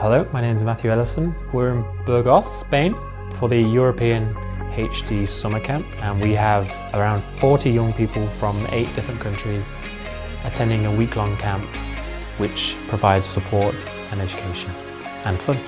Hello, my name is Matthew Ellison. We're in Burgos, Spain for the European HD Summer Camp and we have around 40 young people from eight different countries attending a week-long camp which provides support and education and fun.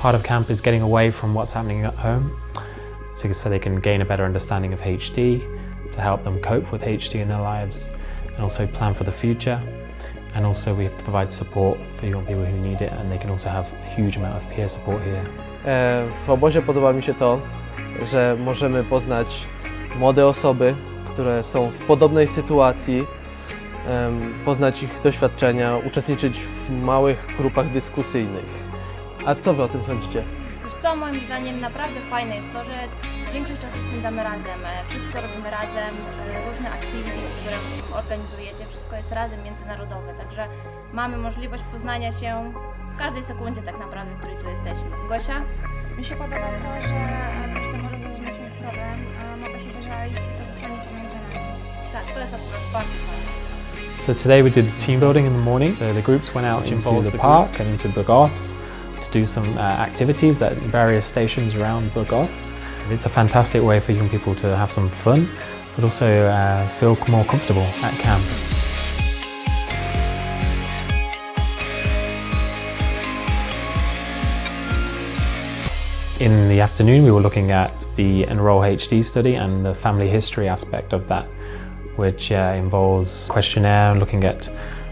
Part of camp is getting away from what's happening at home so, so they can gain a better understanding of HD, to help them cope with HD in their lives and also plan for the future. And also we provide support for young people who need it and they can also have a huge amount of peer support here. E, W obozie podoba mi się to, że możemy poznać młode osoby, które są w podobnej sytuacji, poznać ich doświadczenia, uczestniczyć w małych grupach dyskusyjnych. A co Wy o tym sądzicie? Wiesz co, moim zdaniem naprawdę fajne jest to, że większość czasu spędzamy razem, e, wszystko robimy razem, e, różne activities, które organizujecie, wszystko jest razem międzynarodowe, także mamy możliwość poznania się w każdej sekundzie tak naprawdę, w której tu jesteśmy. Gosia? Mi się podoba to, że każdy może zrozumieć mój problem, a mogę się wyżalić i to zostanie pomiędzy nami. Tak, to jest akurat bardzo fajne. So today we did team building in the morning. So the groups went out into the the park groups. and into Burgos to do some uh, activities at various stations around Burgos. It's a fantastic way for young people to have some fun, but also uh, feel more comfortable at camp. In the afternoon, we were looking at the Enroll HD study and the family history aspect of that, which uh, involves questionnaire looking at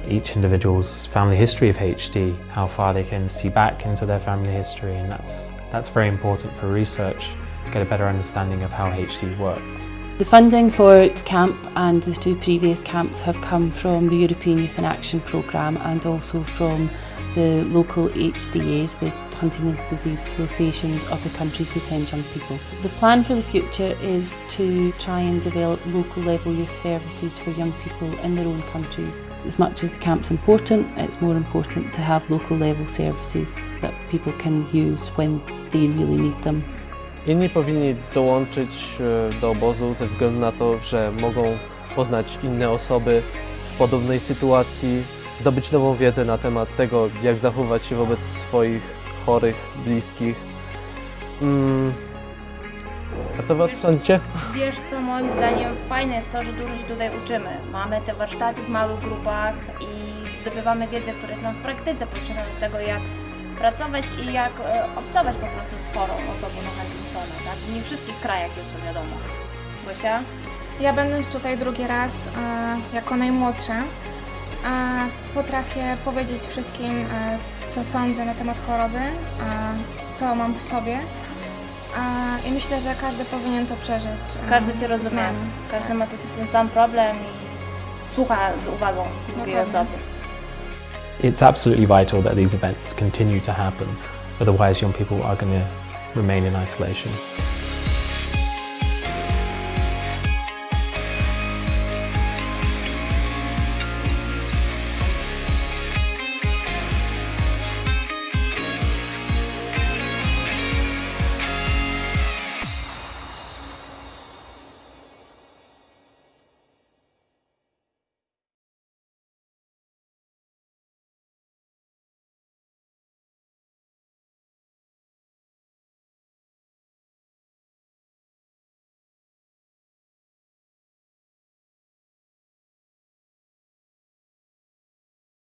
each individual's family history of HD, how far they can see back into their family history, and that's, that's very important for research to get a better understanding of how HD works. The funding for camp and the two previous camps have come from the European Youth in Action programme and also from the local HDAs, the Huntington's Disease Associations of the countries who send young people. The plan for the future is to try and develop local level youth services for young people in their own countries. As much as the camp's important, it's more important to have local level services that people can use when they really need them. Inni powinni dołączyć e, do obozu ze względu na to, że mogą poznać inne osoby w podobnej sytuacji, zdobyć nową wiedzę na temat tego, jak zachować się wobec swoich chorych, bliskich. Mm. A co Wy o tym sądzicie? Wiesz co, moim zdaniem fajne jest to, że dużo się tutaj uczymy. Mamy te warsztaty w małych grupach i zdobywamy wiedzę, która jest nam w praktyce potrzebna do tego, jak pracować i jak e, obcować po prostu z chorą osobą na Huntingtona, tak? W nie wszystkich krajach jest to wiadomo. Gosia? Ja będąc tutaj drugi raz e, jako najmłodsza, potrafię powiedzieć wszystkim, e, co sądzę na temat choroby, co mam w sobie. I myślę, że każdy powinien to przeżyć. e, Każdy Cię rozumie. Każdy ma ten, sam problem i słucha z uwagą drugiej osoby. It's absolutely vital that these events continue to happen, otherwise young people are going to remain in isolation.